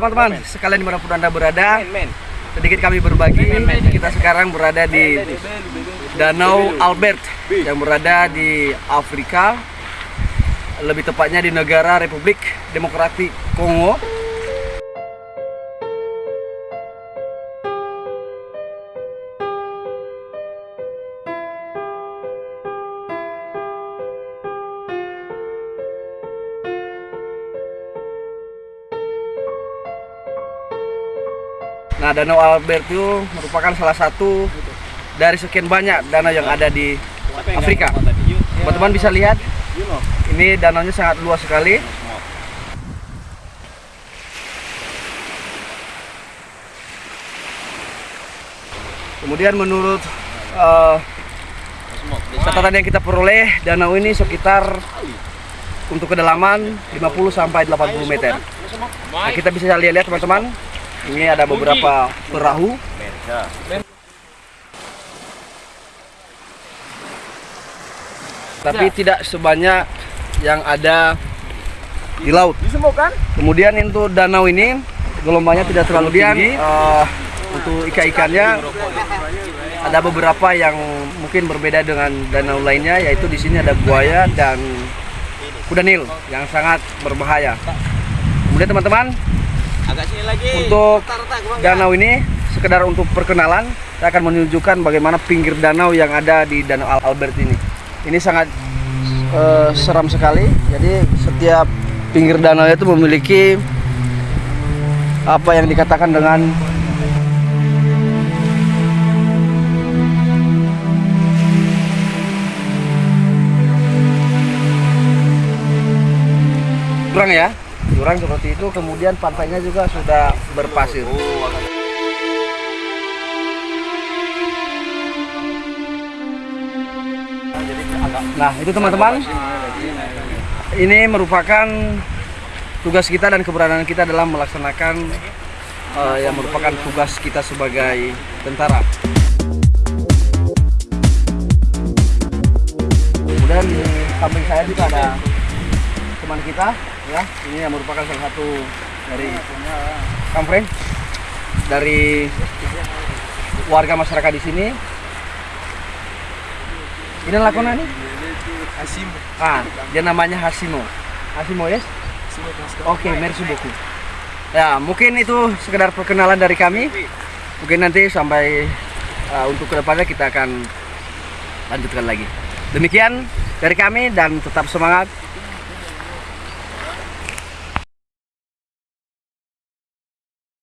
teman-teman, sekalian di mana pun anda berada, sedikit kami berbagi. Kita sekarang berada di Danau Albert yang berada di Afrika, lebih tepatnya di negara Republik Demokratik Kongo. Nah, Danau Albert itu merupakan salah satu dari sekian banyak danau yang ada di Afrika. Teman-teman bisa lihat, ini danaunya sangat luas sekali. Kemudian menurut uh, catatan yang kita peroleh, danau ini sekitar untuk kedalaman 50 sampai 80 meter. Nah, kita bisa lihat-lihat teman-teman, ini ada beberapa perahu. Tapi tidak sebanyak yang ada di laut. Kemudian untuk danau ini gelombangnya tidak terlalu tinggi. Eh, untuk ikan-ikannya ada beberapa yang mungkin berbeda dengan danau lainnya, yaitu di sini ada buaya dan kuda nil yang sangat berbahaya. Kemudian teman-teman, Agak sini lagi. untuk danau ini sekedar untuk perkenalan saya akan menunjukkan bagaimana pinggir danau yang ada di Danau Al- Albert ini. Ini sangat eh, seram sekali. Jadi setiap pinggir danau itu memiliki apa yang dikatakan dengan jurang ya jurang seperti itu kemudian pantainya juga sudah berpasir. Nah itu teman-teman ini merupakan tugas kita dan keberadaan kita dalam melaksanakan eh, yang merupakan tugas kita sebagai tentara. Kemudian di samping saya juga ada teman kita ya. Ini yang merupakan salah satu dari kampret dari warga masyarakat di sini. Ini lakona nih? Asim. ah dia namanya Hasimo Hasimo yes? Oke merci beaucoup. Ya mungkin itu sekedar perkenalan dari kami. Mungkin nanti sampai uh, untuk ke depannya kita akan lanjutkan lagi. Demikian dari kami dan tetap semangat